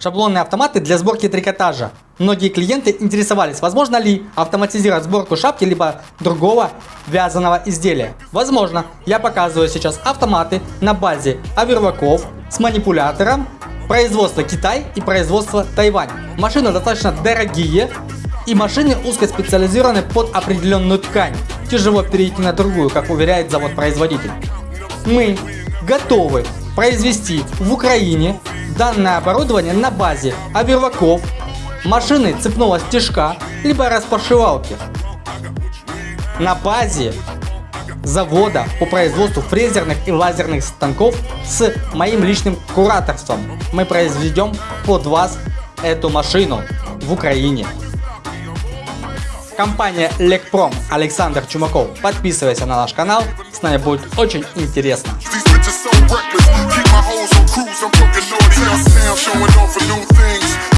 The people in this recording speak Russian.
шаблонные автоматы для сборки трикотажа. Многие клиенты интересовались, возможно ли автоматизировать сборку шапки либо другого вязаного изделия. Возможно, я показываю сейчас автоматы на базе оверваков с манипулятором производства Китай и производства Тайвань. Машины достаточно дорогие и машины узкоспециализированы под определенную ткань. Тяжело перейти на другую, как уверяет завод-производитель. Мы готовы произвести в Украине данное оборудование на базе оверваков, машины цепного стежка, либо распашивалки. На базе завода по производству фрезерных и лазерных станков с моим личным кураторством. Мы произведем под вас эту машину в Украине. Компания Лекпром Александр Чумаков. Подписывайся на наш канал, с нами будет очень интересно.